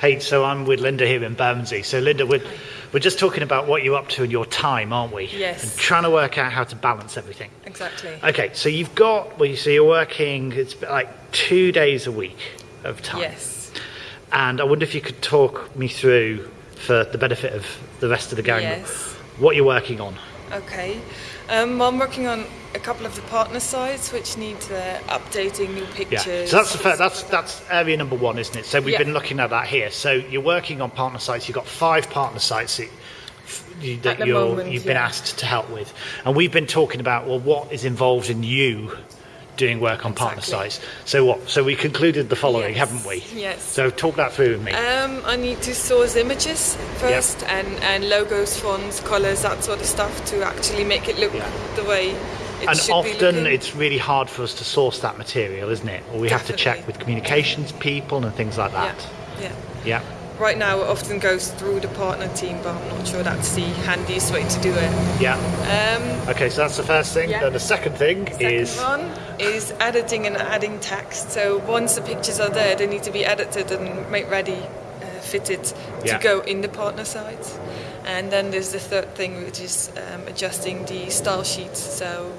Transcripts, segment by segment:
Hey, so I'm with Linda here in Bermondsey. So Linda, we're, we're just talking about what you're up to in your time, aren't we? Yes. And trying to work out how to balance everything. Exactly. Okay, so you've got, well, you so you're working, it's like two days a week of time. Yes. And I wonder if you could talk me through, for the benefit of the rest of the gang, Yes. what you're working on. Okay. Um, I'm working on a couple of the partner sites which need uh, updating new pictures. Yeah. So that's the fir- that's that's area number one, isn't it? So we've Yeah. been looking at that here. So you're working on partner sites. You've got five partner sites that, you, that you're, moment, you've been asked to help with, and we've been talking about well, what is involved in you doing work on partner Exactly. sites. So what? So we concluded the following, Yes. haven't we? Yes. So talk that through with me. Um, I need to source images first and, and logos, fonts, colours, that sort of stuff to actually make it look Yeah. the way it and often it's really hard for us to source that material, isn't it? Or we have to check with communications people and things like yeah, that. yeah. Yeah. Right now it often goes through the partner team, but I'm not sure that's the handiest way to do it. Yeah. Um, Okay, so that's the first thing. Yeah. Then the second thing Second is one is editing and adding text. So once the pictures are there, they need to be edited and made ready, uh, fitted Yeah. to go in the partner site. And then there's the third thing, which is um, adjusting the style sheets so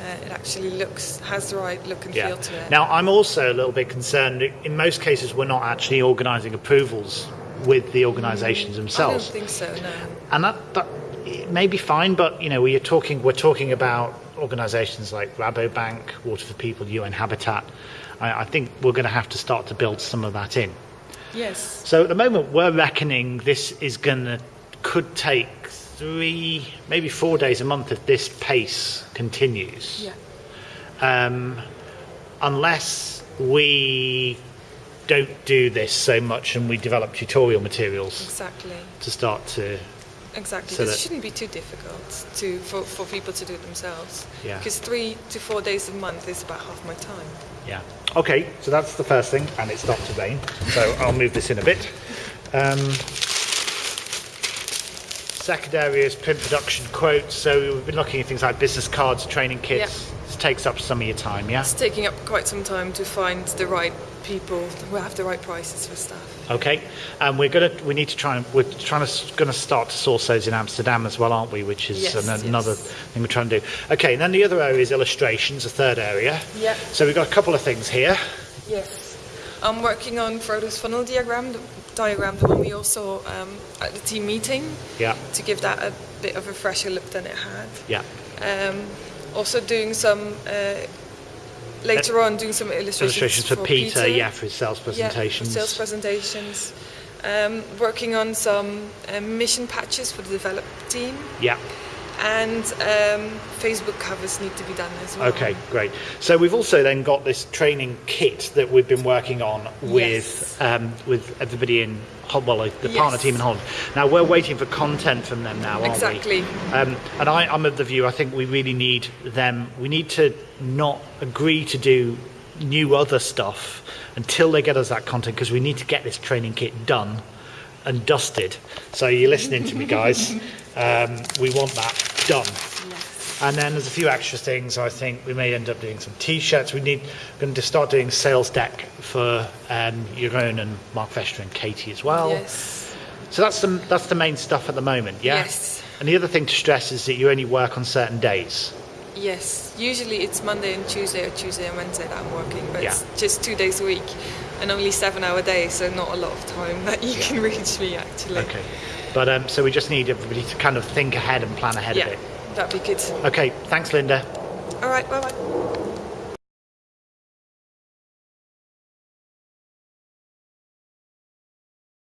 uh, it actually looks has the right look and feel to it. Now, I'm also a little bit concerned. In most cases, we're not actually organising approvals with the organisations I don't themselves, think so. No. and that, that it may be fine. But you know, we're talking we're talking about organisations like Rabobank, Water for People, UN Habitat. I, I think we're going to have to start to build some of that in. Yes. So at the moment, we're reckoning this is going to could take three, maybe four days a month if this pace continues. Yeah. um, unless we don't do this so much and we develop tutorial materials Exactly. to start to Exactly. So this shouldn't be too difficult to for, for people to do it themselves. Yeah. Because three to four days a month is about half my time. yeah okay so that's the first thing and it stopped to rain so i'll move this in a bit um, second area is print production quotes so we've been looking at things like business cards training kits this takes up some of your time yeah It's taking up quite some time to find the right people who have the right prices for stuff. Okay, and we're gonna we need to try and we're trying to gonna start to source those in Amsterdam as well, aren't we? Which is Yes, an- another thing we're trying to do. Okay, and then the other area is illustrations, the third area. Yeah. So we've got a couple of things here. Yes. I'm working on Frodo's funnel diagram, diagram, the one we all saw um, at the team meeting, Yeah, to give that a bit of a fresher look than it had. yeah. Um, also doing some, uh, later on, doing some illustrations, Illustrations for, Peter, yeah, for his sales Yeah, presentations. for sales presentations. Um, working on some uh, mission patches for the develop team, yeah. And um, Facebook covers need to be done as well. Okay, great. So we've also then got this training kit that we've been working on with Yes. um, with everybody in well, the partner team in Holland. Now we're waiting for content from them now, aren't Exactly. we? Um, and I, I'm of the view I think we really need them. We need to not agree to do new other stuff until they get us that content because we need to get this training kit done and dusted. So you're listening to me, guys. Um, we want that done. And then there's a few extra things. I think we may end up doing some T-shirts. We need going to start doing sales deck for um, Jeroen and Mark Vester and Katie as well. Yes. So that's the that's the main stuff at the moment. Yeah. Yes. And the other thing to stress is that you only work on certain days. Yes. Usually it's Monday and Tuesday or Tuesday and Wednesday that I'm working, but it's Yeah. just two days a week and only seven hour day, so not a lot of time that you can reach me actually. Okay. But um, so we just need everybody to kind of think ahead and plan ahead Yeah, of it. that'd be good. Okay. Thanks, Linda. All right. Bye bye.